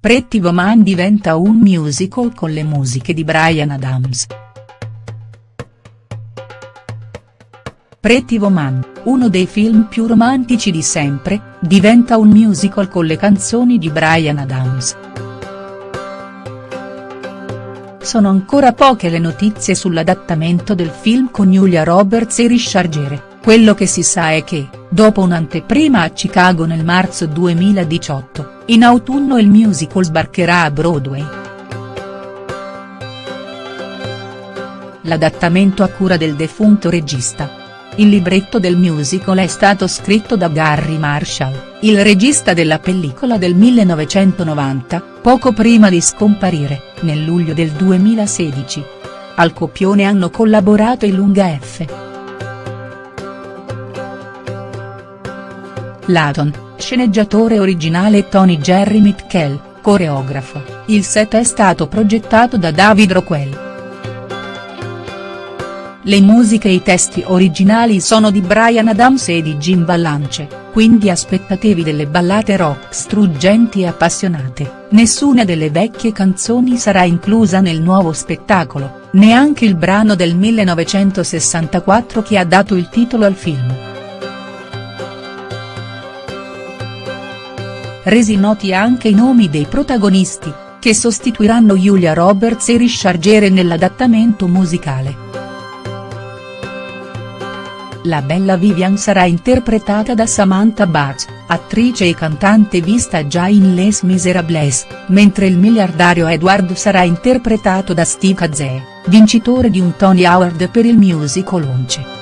Pretty Woman diventa un musical con le musiche di Bryan Adams. Pretty Woman, uno dei film più romantici di sempre, diventa un musical con le canzoni di Bryan Adams. Sono ancora poche le notizie sull'adattamento del film con Julia Roberts e Richard Gere, quello che si sa è che, dopo un'anteprima a Chicago nel marzo 2018, in autunno il musical sbarcherà a Broadway. L'adattamento a cura del defunto regista. Il libretto del musical è stato scritto da Garry Marshall, il regista della pellicola del 1990, poco prima di scomparire, nel luglio del 2016. Al copione hanno collaborato i Lunga F. Laton, sceneggiatore originale Tony Jerry Mitchell, coreografo, il set è stato progettato da David Rockwell. Le musiche e i testi originali sono di Bryan Adams e di Jim Vallance, quindi aspettatevi delle ballate rock struggenti e appassionate, nessuna delle vecchie canzoni sarà inclusa nel nuovo spettacolo, neanche il brano del 1964 che ha dato il titolo al film. Resi noti anche i nomi dei protagonisti, che sostituiranno Julia Roberts e Richard Gere nell'adattamento musicale. La bella Vivian sarà interpretata da Samantha Bach, attrice e cantante vista già in Les Miserables, mentre il miliardario Edward sarà interpretato da Steve Kazee, vincitore di un Tony Award per il musical Once.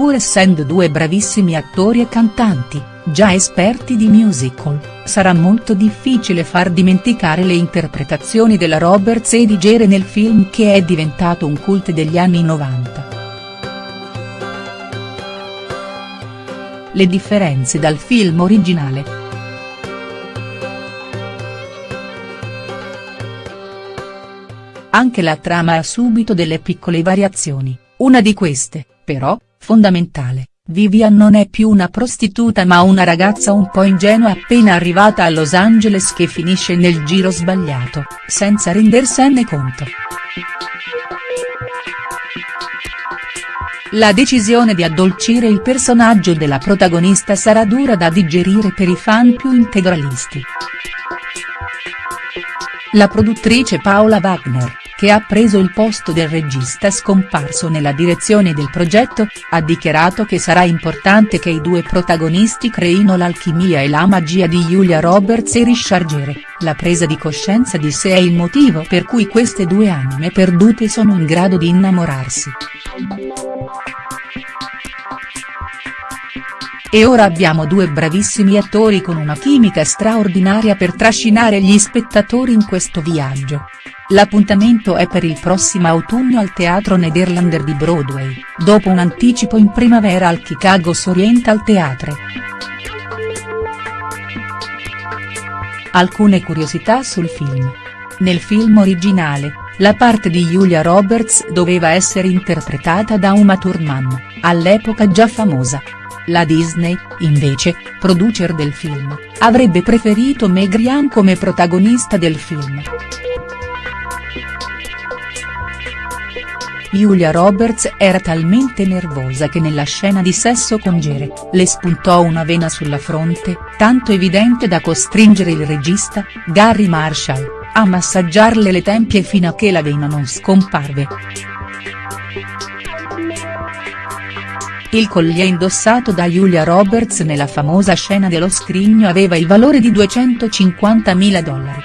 Pur essendo due bravissimi attori e cantanti, già esperti di musical, sarà molto difficile far dimenticare le interpretazioni della Roberts e di Gere nel film che è diventato un cult degli anni 90. Le differenze dal film originale. Anche la trama ha subito delle piccole variazioni, una di queste, però, fondamentale, Vivian non è più una prostituta ma una ragazza un po' ingenua appena arrivata a Los Angeles che finisce nel giro sbagliato, senza rendersene conto. La decisione di addolcire il personaggio della protagonista sarà dura da digerire per i fan più integralisti. La produttrice Paola Wagner, che ha preso il posto del regista scomparso nella direzione del progetto, ha dichiarato che sarà importante che i due protagonisti creino l'alchimia e la magia di Julia Roberts e Richard Gere, la presa di coscienza di sé è il motivo per cui queste due anime perdute sono in grado di innamorarsi. E ora abbiamo due bravissimi attori con una chimica straordinaria per trascinare gli spettatori in questo viaggio. L'appuntamento è per il prossimo autunno al Teatro Nederlander di Broadway, dopo un anticipo in primavera al Chicago's Oriental Theatre. Alcune curiosità sul film. Nel film originale, la parte di Julia Roberts doveva essere interpretata da Uma Thurman, all'epoca già famosa. La Disney, invece, producer del film, avrebbe preferito Meg Ryan come protagonista del film. Julia Roberts era talmente nervosa che nella scena di sesso con Gere, le spuntò una vena sulla fronte, tanto evidente da costringere il regista, Gary Marshall, a massaggiarle le tempie fino a che la vena non scomparve. Il collier indossato da Julia Roberts nella famosa scena dello scrigno aveva il valore di 250.000 dollari.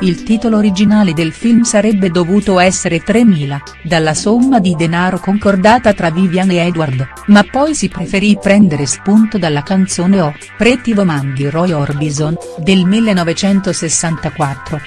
Il titolo originale del film sarebbe dovuto essere 3.000, dalla somma di denaro concordata tra Vivian e Edward, ma poi si preferì prendere spunto dalla canzone O, Pretty Woman di Roy Orbison, del 1964.